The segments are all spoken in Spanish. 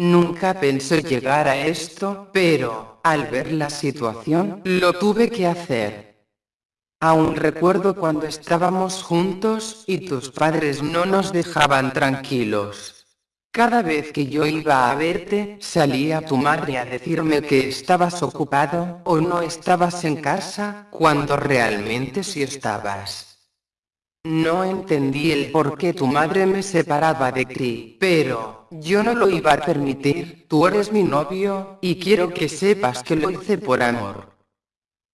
Nunca pensé llegar a esto, pero, al ver la situación, lo tuve que hacer. Aún recuerdo cuando estábamos juntos, y tus padres no nos dejaban tranquilos. Cada vez que yo iba a verte, salía tu madre a decirme que estabas ocupado, o no estabas en casa, cuando realmente sí estabas. No entendí el por qué tu madre me separaba de ti, pero, yo no lo iba a permitir, tú eres mi novio, y quiero que sepas que lo hice por amor.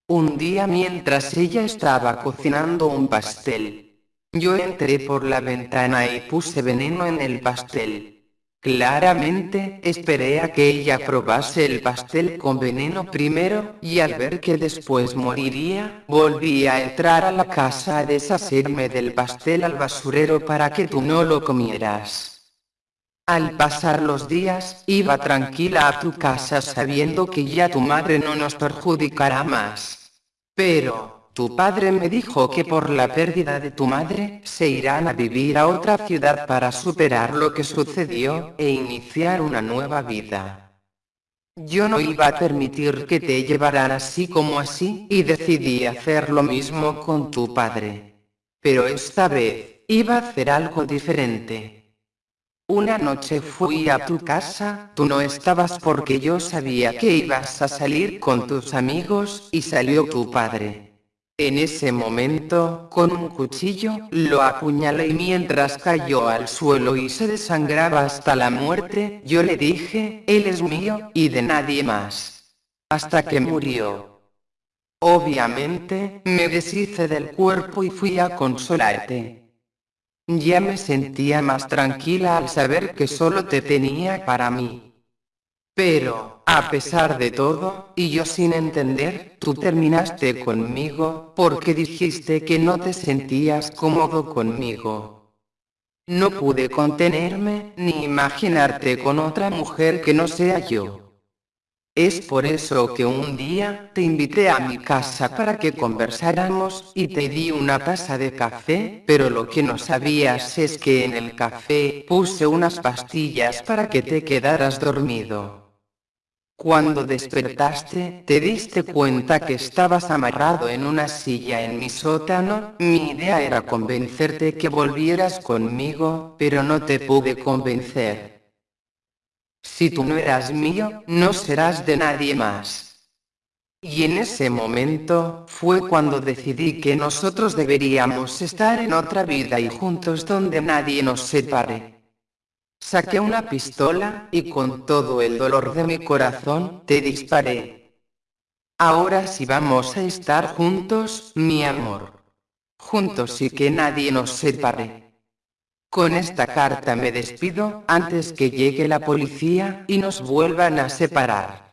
Un día mientras ella estaba cocinando un pastel, yo entré por la ventana y puse veneno en el pastel. Claramente, esperé a que ella probase el pastel con veneno primero, y al ver que después moriría, volví a entrar a la casa a deshacerme del pastel al basurero para que tú no lo comieras. Al pasar los días, iba tranquila a tu casa sabiendo que ya tu madre no nos perjudicará más. Pero, tu padre me dijo que por la pérdida de tu madre, se irán a vivir a otra ciudad para superar lo que sucedió, e iniciar una nueva vida. Yo no iba a permitir que te llevaran así como así, y decidí hacer lo mismo con tu padre. Pero esta vez, iba a hacer algo diferente. Una noche fui a tu casa, tú no estabas porque yo sabía que ibas a salir con tus amigos, y salió tu padre. En ese momento, con un cuchillo, lo apuñalé y mientras cayó al suelo y se desangraba hasta la muerte, yo le dije, él es mío, y de nadie más. Hasta que murió. Obviamente, me deshice del cuerpo y fui a consolarte. Ya me sentía más tranquila al saber que solo te tenía para mí. Pero, a pesar de todo, y yo sin entender, tú terminaste conmigo, porque dijiste que no te sentías cómodo conmigo. No pude contenerme, ni imaginarte con otra mujer que no sea yo. Es por eso que un día, te invité a mi casa para que conversáramos, y te di una taza de café, pero lo que no sabías es que en el café, puse unas pastillas para que te quedaras dormido. Cuando despertaste, te diste cuenta que estabas amarrado en una silla en mi sótano, mi idea era convencerte que volvieras conmigo, pero no te pude convencer. Si tú no eras mío, no serás de nadie más. Y en ese momento, fue cuando decidí que nosotros deberíamos estar en otra vida y juntos donde nadie nos separe. Saqué una pistola, y con todo el dolor de mi corazón, te disparé. Ahora sí vamos a estar juntos, mi amor. Juntos y que nadie nos separe. Con esta carta me despido, antes que llegue la policía, y nos vuelvan a separar.